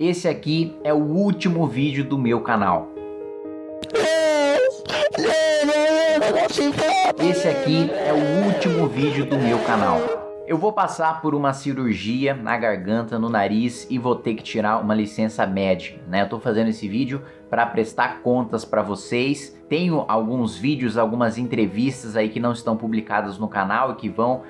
esse aqui é o último vídeo do meu canal. Esse aqui é o último vídeo do meu canal. Eu vou passar por uma cirurgia na garganta, no nariz e vou ter que tirar uma licença médica, né? Eu tô fazendo esse vídeo para prestar contas para vocês. Tenho alguns vídeos, algumas entrevistas aí que não estão publicadas no canal e que vão uh,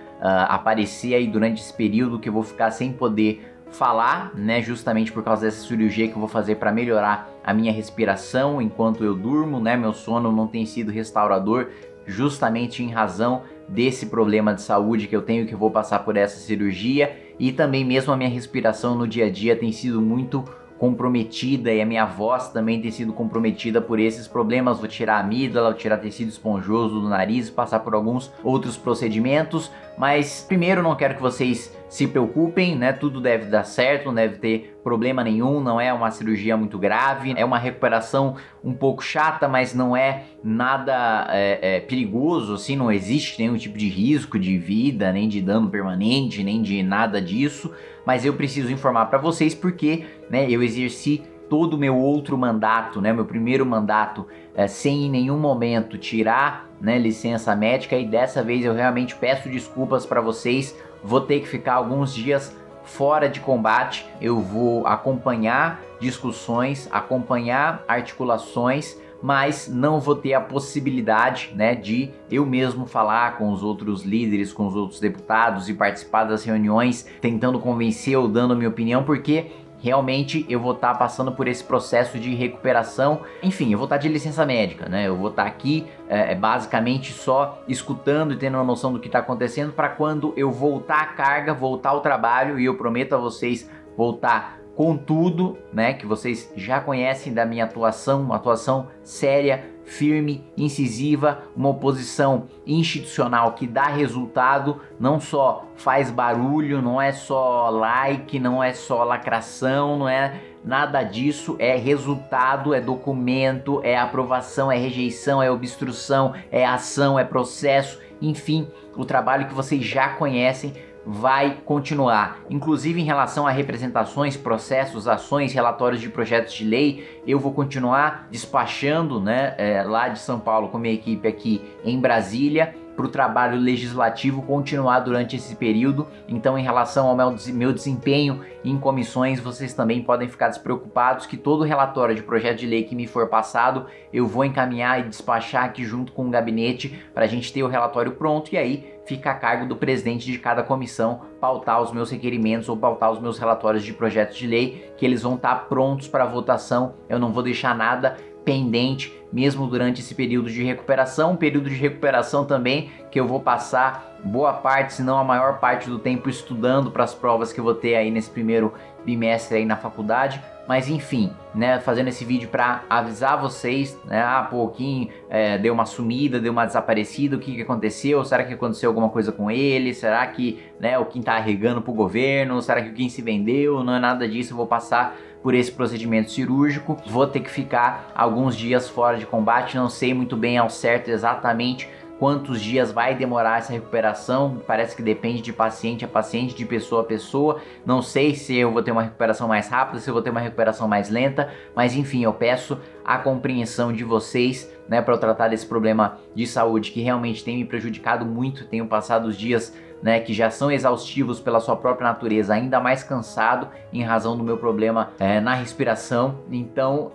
aparecer aí durante esse período que eu vou ficar sem poder falar, né, justamente por causa dessa cirurgia que eu vou fazer para melhorar a minha respiração enquanto eu durmo, né, meu sono não tem sido restaurador justamente em razão desse problema de saúde que eu tenho que eu vou passar por essa cirurgia. E também mesmo a minha respiração no dia a dia tem sido muito comprometida e a minha voz também tem sido comprometida por esses problemas. Vou tirar a amígdala, vou tirar tecido esponjoso do nariz, passar por alguns outros procedimentos, mas primeiro não quero que vocês se preocupem, né? Tudo deve dar certo, não deve ter problema nenhum, não é uma cirurgia muito grave, é uma recuperação um pouco chata, mas não é nada é, é, perigoso, assim, não existe nenhum tipo de risco de vida, nem de dano permanente, nem de nada disso, mas eu preciso informar para vocês porque, né, eu exerci todo o meu outro mandato, né, meu primeiro mandato, é, sem em nenhum momento tirar né, licença médica. E dessa vez eu realmente peço desculpas para vocês, vou ter que ficar alguns dias fora de combate, eu vou acompanhar discussões, acompanhar articulações, mas não vou ter a possibilidade né, de eu mesmo falar com os outros líderes, com os outros deputados e participar das reuniões tentando convencer ou dando minha opinião, porque realmente eu vou estar tá passando por esse processo de recuperação. Enfim, eu vou estar tá de licença médica, né? Eu vou estar tá aqui é, é, basicamente só escutando e tendo uma noção do que está acontecendo para quando eu voltar à carga, voltar ao trabalho e eu prometo a vocês voltar com tudo, né, que vocês já conhecem da minha atuação, uma atuação séria, firme, incisiva, uma oposição institucional que dá resultado, não só faz barulho, não é só like, não é só lacração, não é nada disso, é resultado, é documento, é aprovação, é rejeição, é obstrução, é ação, é processo, enfim, o trabalho que vocês já conhecem vai continuar. Inclusive em relação a representações, processos, ações, relatórios de projetos de lei, eu vou continuar despachando né, é, lá de São Paulo com minha equipe aqui em Brasília para o trabalho legislativo continuar durante esse período. Então, em relação ao meu, desempenho em comissões, vocês também podem ficar despreocupados que todo relatório de projeto de lei que me for passado, eu vou encaminhar e despachar aqui junto com o gabinete para a gente ter o relatório pronto e aí fica a cargo do presidente de cada comissão pautar os meus requerimentos ou pautar os meus relatórios de projetos de lei, que eles vão estar tá prontos para votação. Eu não vou deixar nada pendente mesmo durante esse período de recuperação, um período de recuperação também que eu vou passar boa parte, se não a maior parte do tempo estudando para as provas que eu vou ter aí nesse primeiro bimestre aí na faculdade, mas enfim, né, fazendo esse vídeo para avisar vocês, né, ah, pô, o Kim é, deu uma sumida, deu uma desaparecida, o que, que aconteceu? Será que aconteceu alguma coisa com ele? Será que, né, o Kim tá arregando pro governo? Será que o Kim se vendeu? Não é nada disso, eu vou passar por esse procedimento cirúrgico, vou ter que ficar alguns dias fora de combate, não sei muito bem ao certo exatamente quantos dias vai demorar essa recuperação, parece que depende de paciente a paciente, de pessoa a pessoa, não sei se eu vou ter uma recuperação mais rápida, se eu vou ter uma recuperação mais lenta, mas enfim, eu peço a compreensão de vocês, né, para eu tratar desse problema de saúde que realmente tem me prejudicado muito, tenho passado os dias né, que já são exaustivos pela sua própria natureza, ainda mais cansado em razão do meu problema é, na respiração. Então,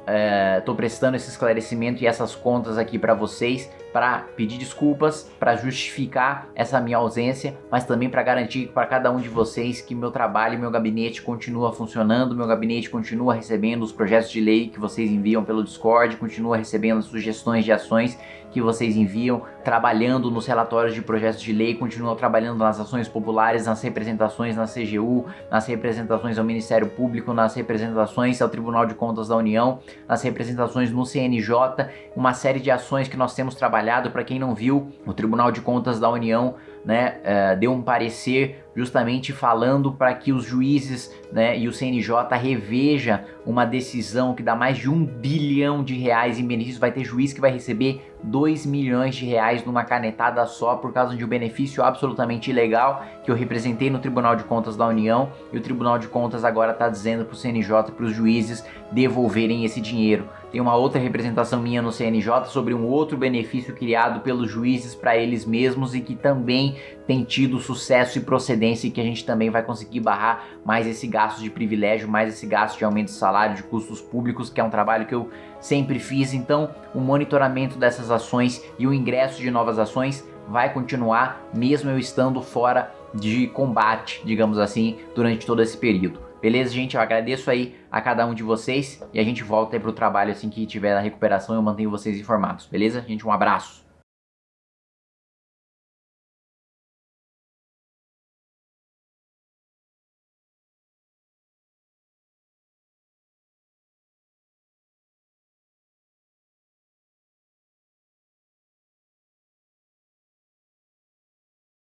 estou é, prestando esse esclarecimento e essas contas aqui para vocês, para pedir desculpas, para justificar essa minha ausência, mas também para garantir para cada um de vocês que meu trabalho e meu gabinete continua funcionando, meu gabinete continua recebendo os projetos de lei que vocês enviam pelo Discord, continua recebendo sugestões de ações que vocês enviam, trabalhando nos relatórios de projetos de lei, continuam trabalhando nas ações populares, nas representações na CGU, nas representações ao Ministério Público, nas representações ao Tribunal de Contas da União, nas representações no CNJ, uma série de ações que nós temos trabalhado. Para quem não viu, o Tribunal de Contas da União né, uh, deu um parecer justamente falando para que os juízes né, e o CNJ reveja uma decisão que dá mais de um bilhão de reais em benefícios. Vai ter juiz que vai receber 2 milhões de reais numa canetada só por causa de um benefício absolutamente ilegal que eu representei no Tribunal de Contas da União e o Tribunal de Contas agora está dizendo para o CNJ, para os juízes devolverem esse dinheiro. Tem uma outra representação minha no CNJ sobre um outro benefício criado pelos juízes para eles mesmos e que também tem tido sucesso e procedência e que a gente também vai conseguir barrar mais esse gasto de privilégio, mais esse gasto de aumento de salário, de custos públicos, que é um trabalho que eu sempre fiz. Então, o monitoramento dessas ações e o ingresso de novas ações vai continuar mesmo eu estando fora de combate, digamos assim, durante todo esse período. Beleza, gente? Eu agradeço aí a cada um de vocês e a gente volta aí pro trabalho assim que tiver a recuperação eu mantenho vocês informados. Beleza? Gente, um abraço.